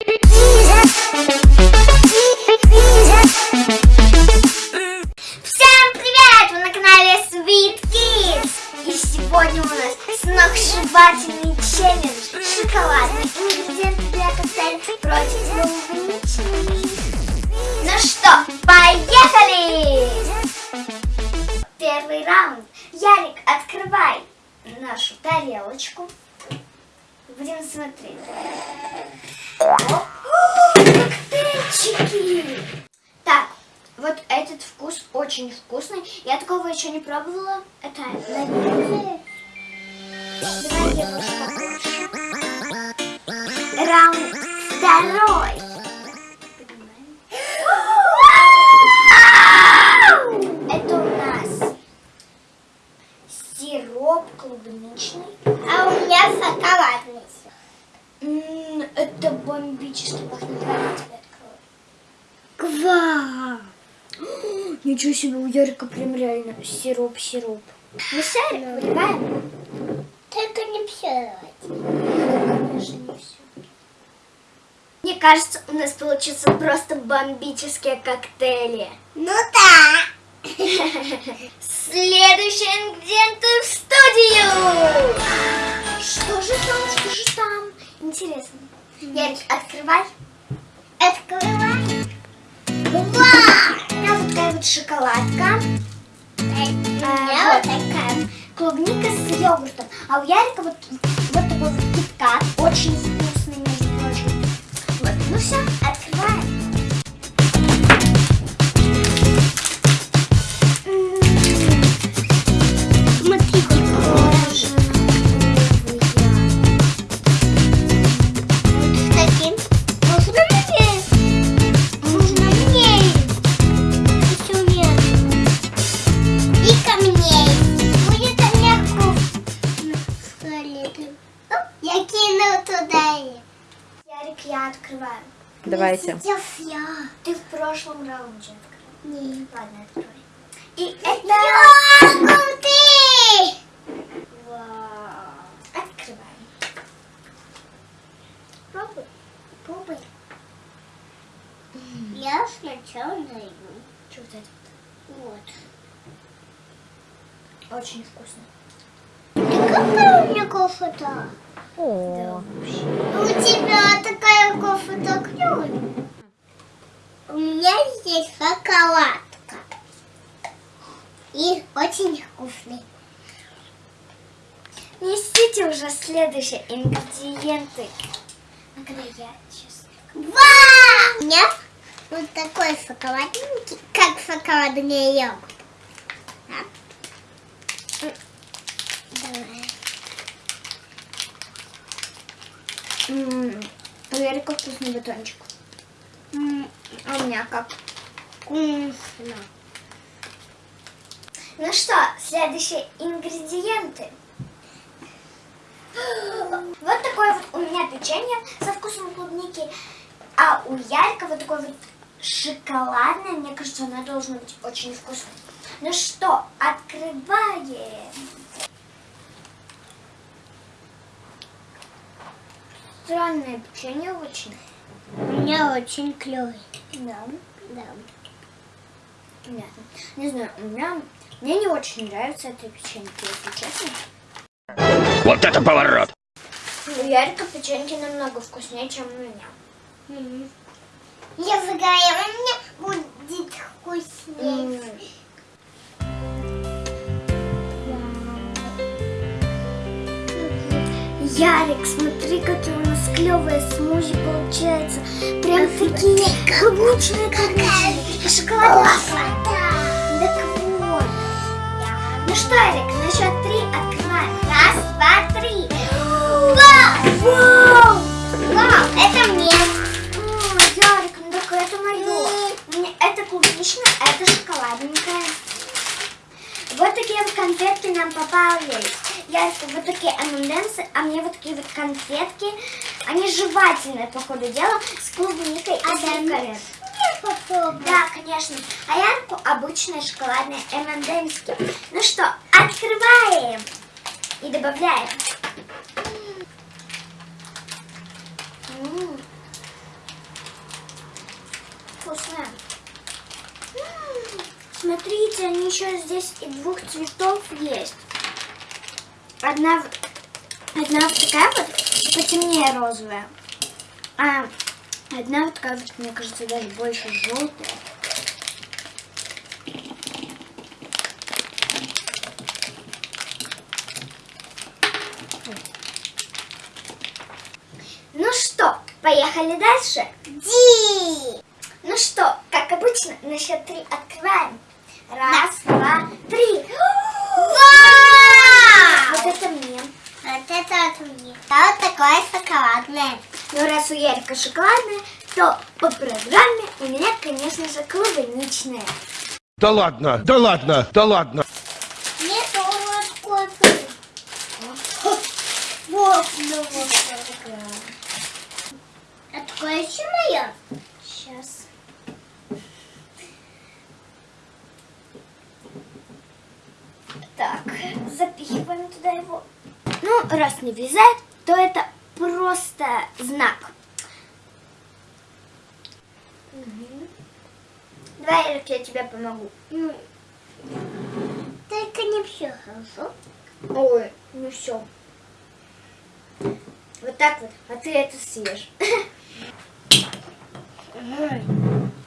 Всем привет! Вы на канале Sweet Kids! И сегодня у нас сногсшибательный челлендж Шоколадный ингредиент для коктейля против клубничный Ну что, поехали! Первый раунд Ярик, открывай нашу тарелочку Будем смотреть. Так, вот этот вкус очень вкусный. Я такого еще не пробовала. Это. Давай я. Раунд второй. Ничего себе, у Ярика прям реально сироп-сироп. Ну, шарик выливаем? Только не все. Все. Мне кажется, у нас получится просто бомбические коктейли. Ну да. Следующие ингредиенты в студию! Что же там, что же там? Интересно. Ярик, открывай. Открывай. Такая вот шоколадка. У меня А, вот такая. Клубника с йогуртом. А у Ярика вот, вот такой вот киткат. Ярик, я открываю. Давайте. Сейчас я. Ты в прошлом раунде открыл. Нет. Ладно, открой. И это... Йогурт. Я сначала найду. Что вот это? Вот. Очень вкусно. Ты какая у меня кофе-то? О, У тебя такая кофе-то клёвая. У меня здесь шоколадка. И очень вкусный. Несите уже следующие ингредиенты. Когда я сейчас... Вау! У меня вот такой шоколадненький, как шоколадный йогурт. А? М, Давай. У Ярика вкусный батончик. М, А у меня как? Вкусно. Ну что, следующие ингредиенты. Вот такое вот у меня печенье со вкусом клубники, а у Ярика вот такой вот шоколадное. Мне кажется, оно должно быть очень вкусным. Ну что, открываем. Странное печенье очень. У меня очень клевый. Да, Да. понятно. Не знаю, у меня... Мне не очень нравится это печенье, если честно. Вот это поворот! У Ярика печеньки намного вкуснее, чем у меня. Мгм. Я загорела, у меня будет вкуснее. Ярик, смотри, какие у нас клевые смузи получается. Прям такие клубничные. И шоколадные. Так вот. Ну что, Ярик, на счет три открываем. Раз, два, три. Такие вот конфетки. Они жевательные, по ходу дела, с клубникой и А сливками. Я попробую. Да, конечно. А Ярку обычные шоколадные M&M's. Ну что, открываем и добавляем. М. М, Смотрите, они еще здесь и двух цветов есть. Одна, одна вот такая вот, потемнее розовая. А одна вот такая вот, мне кажется, даже больше желтая. Ну что, поехали дальше? Ди. Ну что, как обычно, на счет три открываем. Раз, два, три. Вау! Вот это мне. Вот это от мне. А вот такое шоколадное. Ну, раз у Ярика шоколадная, то по программе у меня, конечно же, клубничная. Да ладно, да ладно, да ладно. Мне тоже кофе. Вот, ну вот такое. А такое еще мое? Сейчас. Так, запихиваем туда его. Ну, раз не влезает, то это просто знак. Давай, Эрик, я тебе помогу. Ну, Только не все хорошо. Ой, ну все. Вот так вот, а ты это съешь. Да.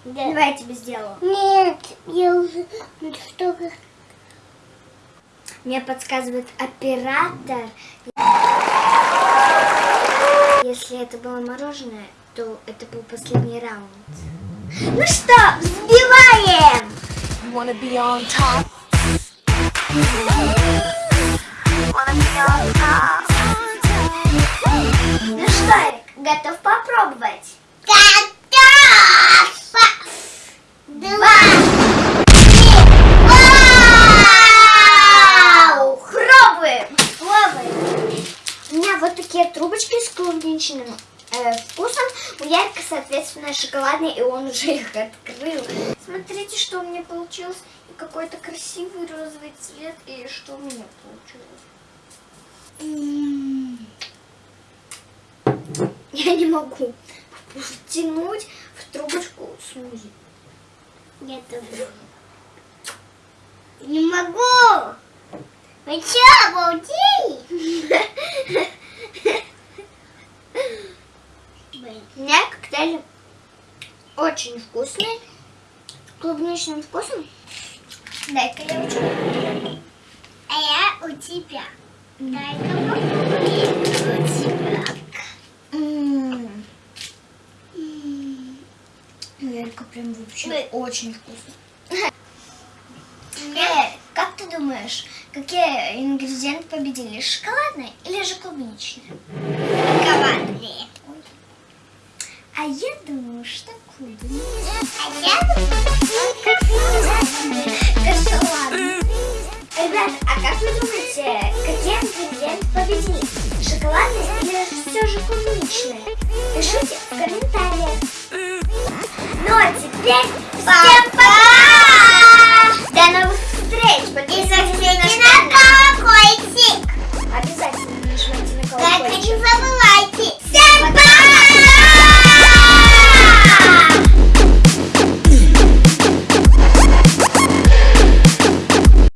Давай я тебе сделаю. Нет, я уже... Вы? Мне подсказывает оператор. Если это было мороженое, то это был последний раунд. Ну что, взбиваем! Wanna be on top? Ну что, Эрик, готов попробовать? Готов! Два! Вау! Пробуем! Пробуем! У меня вот такие трубочки с клубничным э, вкусом. У Ярика, соответственно, шоколадный, и он уже их открыл. Смотрите, что у меня получилось. И какой-то красивый розовый цвет. И что у меня получилось. Я не могу втянуть в трубочку смузи. Тоже. Не могу! Вы что, обалдели? У меня коктейль очень вкусный. С клубничным вкусом. Дай-ка я учу. А я у тебя. Дай-ка попробуем. У тебя. М. Ярко прям вообще Ой. очень вкусно. Э, как ты думаешь, какие ингредиенты победили? Шоколадные или же клубничные? Шоколадные. А я думаю, что клубничные. А я думаю,